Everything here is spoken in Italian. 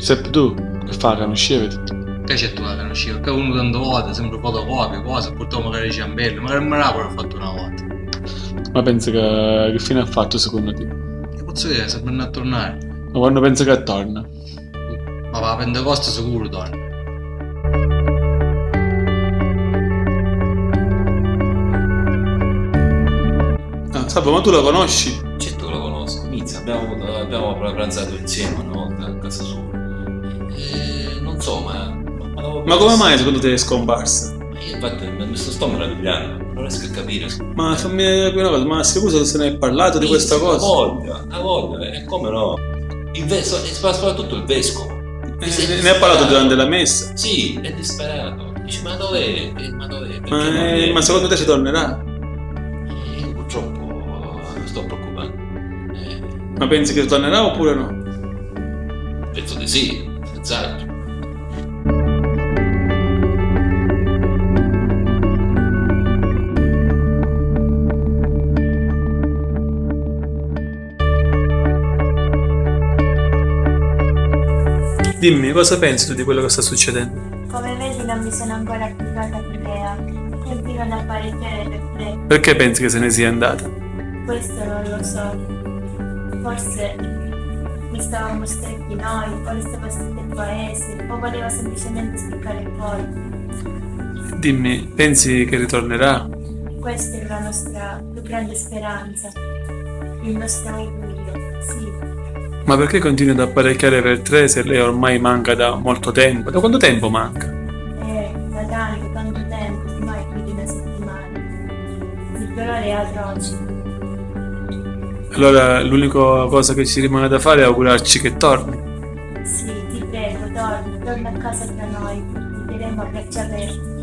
Giuseppe tu, che fa che non sceviti? Che c'è tu la conosci? Perché uno tante volte, sempre fotocopie, cose, purtroppo magari ciambello, magari me l'ha pure fatto una volta. Ma pensi che, che fine ha fatto secondo te? Che posso dire, se torna a tornare. Ma quando pensi che torna? Ma va a Pentecoste sicuro torna. Ah, Salvo, ma tu la conosci? Certo che lo conosco, Mizza, abbiamo, abbiamo pranzato insieme una volta a casa sua. Ma... Come mai secondo te è scomparsa? Io infatti mi sto, sto meravigliando, non riesco a capire. Ma fammi capire una cosa, ma scusa se ne hai parlato di questa cosa? La voglia, la voglia, e come no? Il vescovo, e soprattutto il vescovo. Eh, ne ha parlato durante la messa. Sì, è disperato. Dice, ma dov'è? Eh, Ma dov'è? Ma, eh, viene? ma secondo te ci tornerà? Eh, Io purtroppo mi sto preoccupando. Eh, Ma pensi che tornerà oppure no? penso di sì, senz'altro. Dimmi, cosa pensi tu di quello che sta succedendo? Come vedi non mi sono ancora applicata l'idea. Continuo ad apparecchiare per te. Perché pensi che se ne sia andata? Questo non lo so. Forse mi stavamo stretti noi, o stava stretto il paese, o voleva semplicemente spiccare colpo. Dimmi, pensi che ritornerà? Questa è la nostra più grande speranza. Il nostro augurio. Ma perché continui ad apparecchiare per tre se lei ormai manca da molto tempo? Da quanto tempo manca? Eh, da tanto, tanto tempo, ormai più di una settimana. Il dolore è atroce. Allora l'unica cosa che ci rimane da fare è augurarci che torni. Sì, ti prego, torna, torna a casa tra noi. Ti terremo a braccia aperte.